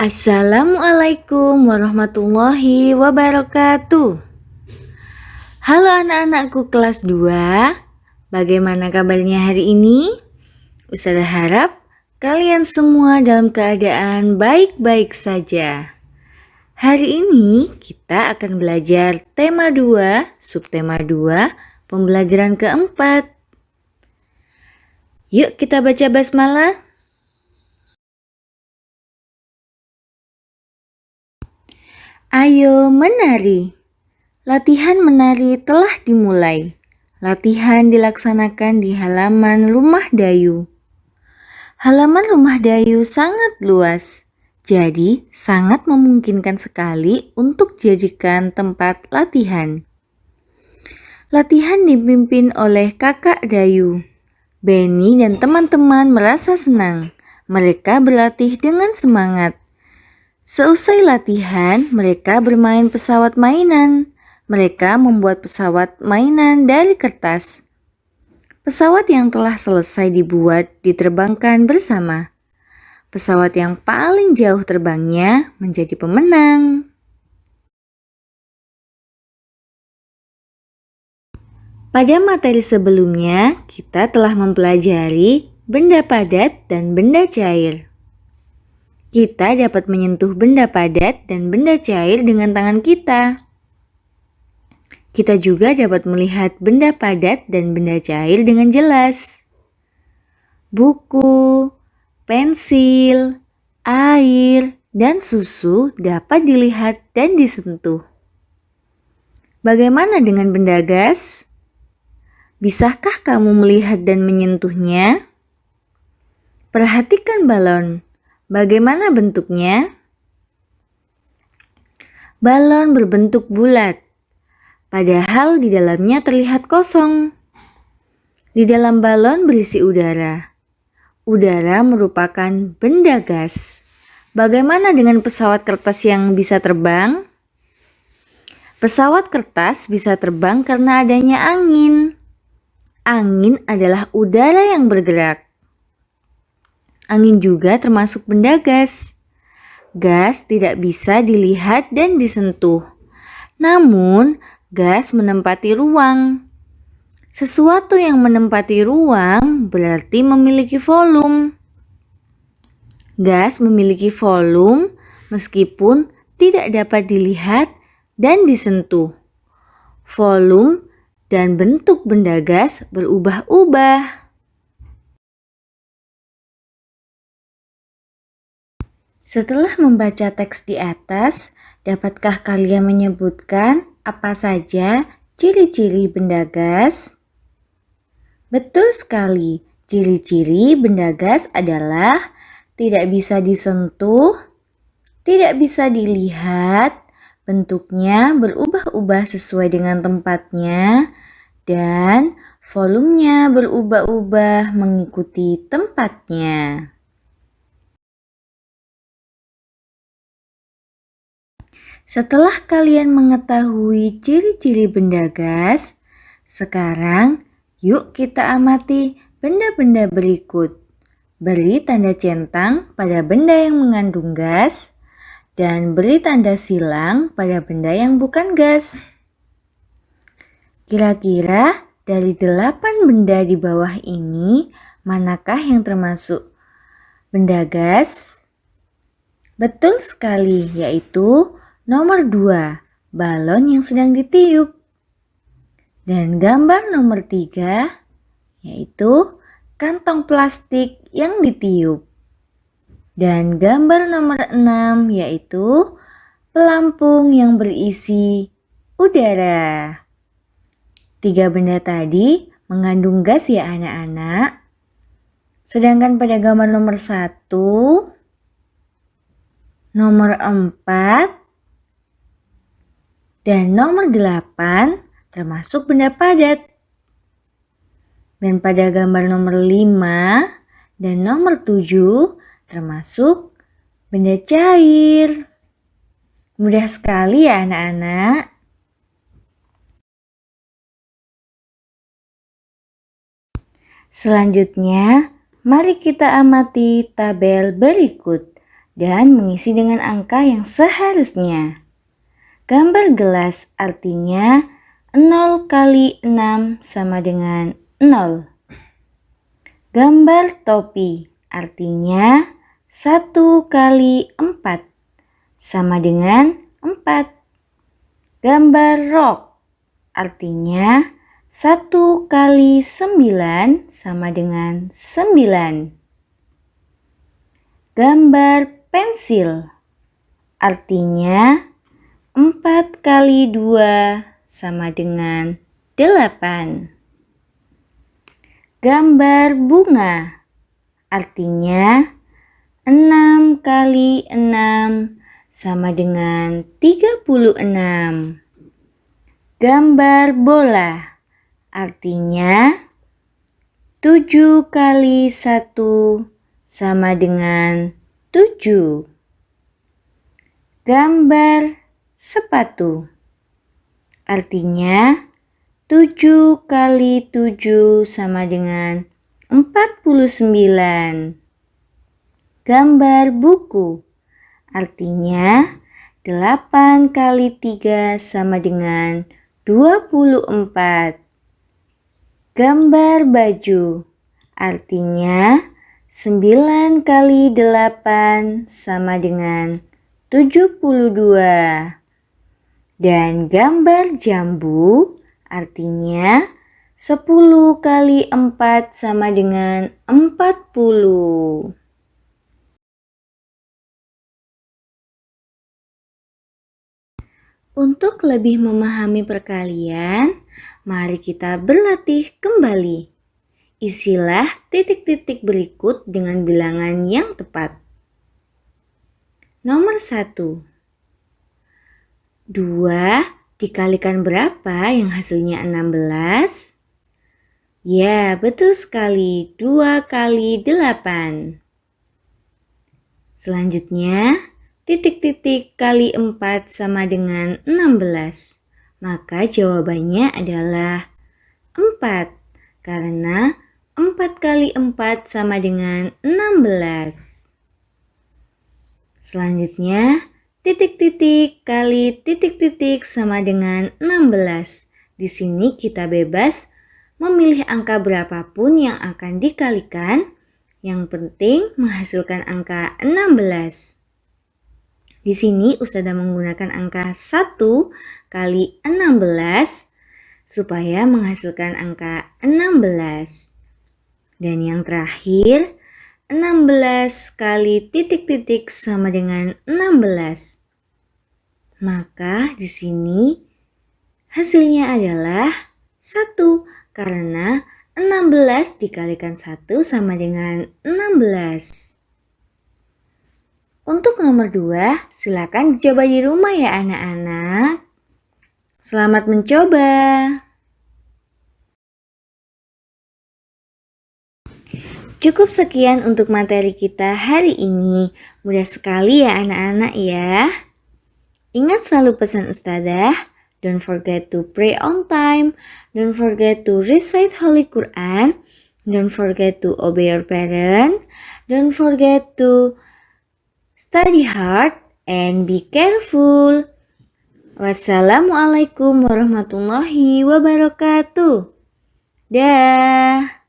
Assalamualaikum warahmatullahi wabarakatuh. Halo anak-anakku kelas 2 Bagaimana kabarnya hari ini? Ustazah harap kalian semua dalam keadaan baik-baik saja. Hari ini kita akan belajar tema 2, subtema 2, pembelajaran keempat. Yuk kita baca basmalah Ayo menari. Latihan menari telah dimulai. Latihan dilaksanakan di halaman rumah Dayu. Halaman rumah Dayu sangat luas, jadi sangat memungkinkan sekali untuk dijadikan tempat latihan. Latihan dipimpin oleh kakak Dayu. Benny dan teman-teman merasa senang. Mereka berlatih dengan semangat. Seusai latihan, mereka bermain pesawat mainan. Mereka membuat pesawat mainan dari kertas. Pesawat yang telah selesai dibuat diterbangkan bersama. Pesawat yang paling jauh terbangnya menjadi pemenang. Pada materi sebelumnya, kita telah mempelajari benda padat dan benda cair. Kita dapat menyentuh benda padat dan benda cair dengan tangan kita. Kita juga dapat melihat benda padat dan benda cair dengan jelas. Buku, pensil, air, dan susu dapat dilihat dan disentuh. Bagaimana dengan benda gas? Bisakah kamu melihat dan menyentuhnya? Perhatikan balon. Bagaimana bentuknya? Balon berbentuk bulat, padahal di dalamnya terlihat kosong. Di dalam balon berisi udara. Udara merupakan benda gas. Bagaimana dengan pesawat kertas yang bisa terbang? Pesawat kertas bisa terbang karena adanya angin. Angin adalah udara yang bergerak. Angin juga termasuk benda gas. Gas tidak bisa dilihat dan disentuh. Namun, gas menempati ruang. Sesuatu yang menempati ruang berarti memiliki volume. Gas memiliki volume meskipun tidak dapat dilihat dan disentuh. Volume dan bentuk benda gas berubah-ubah. Setelah membaca teks di atas, dapatkah kalian menyebutkan apa saja ciri-ciri benda gas? Betul sekali, ciri-ciri benda gas adalah tidak bisa disentuh, tidak bisa dilihat, bentuknya berubah-ubah sesuai dengan tempatnya, dan volumenya berubah-ubah mengikuti tempatnya. Setelah kalian mengetahui ciri-ciri benda gas, sekarang yuk kita amati benda-benda berikut. Beri tanda centang pada benda yang mengandung gas dan beri tanda silang pada benda yang bukan gas. Kira-kira dari delapan benda di bawah ini, manakah yang termasuk benda gas? Betul sekali, yaitu Nomor 2, balon yang sedang ditiup. Dan gambar nomor 3 yaitu kantong plastik yang ditiup. Dan gambar nomor 6 yaitu pelampung yang berisi udara. Tiga benda tadi mengandung gas ya anak-anak. Sedangkan pada gambar nomor 1, nomor 4, dan nomor 8 termasuk benda padat. Dan pada gambar nomor 5 dan nomor 7 termasuk benda cair. Mudah sekali ya anak-anak. Selanjutnya, mari kita amati tabel berikut. dan mengisi dengan angka yang seharusnya. Gambar gelas artinya 0 kali 6 sama dengan 0. Gambar topi artinya 1 kali 4 sama dengan 4. Gambar rok artinya 1 kali 9 sama dengan 9. Gambar pensil artinya 4 kali 2 sama dengan 8. Gambar bunga artinya 6 kali 6 sama dengan 36. Gambar bola artinya 7 kali 1 sama dengan 7. Gambar sepatu artinya 7 kali 7 sama dengan 49. Gambar buku Artinya 8 kali 3 sama dengan 24. Gambar baju artinya 9 kali 8 sama dengan 72. Dan gambar jambu artinya 10 kali 4 sama dengan 40. Untuk lebih memahami perkalian, mari kita berlatih kembali. Isilah titik-titik berikut dengan bilangan yang tepat. Nomor 1. 2 dikalikan berapa yang hasilnya 16? Ya, betul sekali. 2 kali 8. Selanjutnya, titik-titik kali 4 sama dengan 16. Maka jawabannya adalah 4. Karena 4 kali 4 sama dengan 16. Selanjutnya, titik-titik kali titik-titik sama dengan 16. Di sini kita bebas memilih angka berapapun yang akan dikalikan. Yang penting menghasilkan angka 16. Di sini Ustazah menggunakan angka 1 kali 16 supaya menghasilkan angka 16. Dan yang terakhir, 16 kali titik-titik sama dengan 16. Maka di sini hasilnya adalah 1 karena 16 dikalikan 1 sama dengan 16. Untuk nomor dua, silakan dicoba di rumah ya anak-anak. Selamat mencoba. Cukup sekian untuk materi kita hari ini. Mudah sekali ya anak-anak ya. Ingat selalu pesan ustazah. Don't forget to pray on time. Don't forget to recite Holy Quran. Don't forget to obey your parent. Don't forget to study hard and be careful. Wassalamualaikum warahmatullahi wabarakatuh. Dah.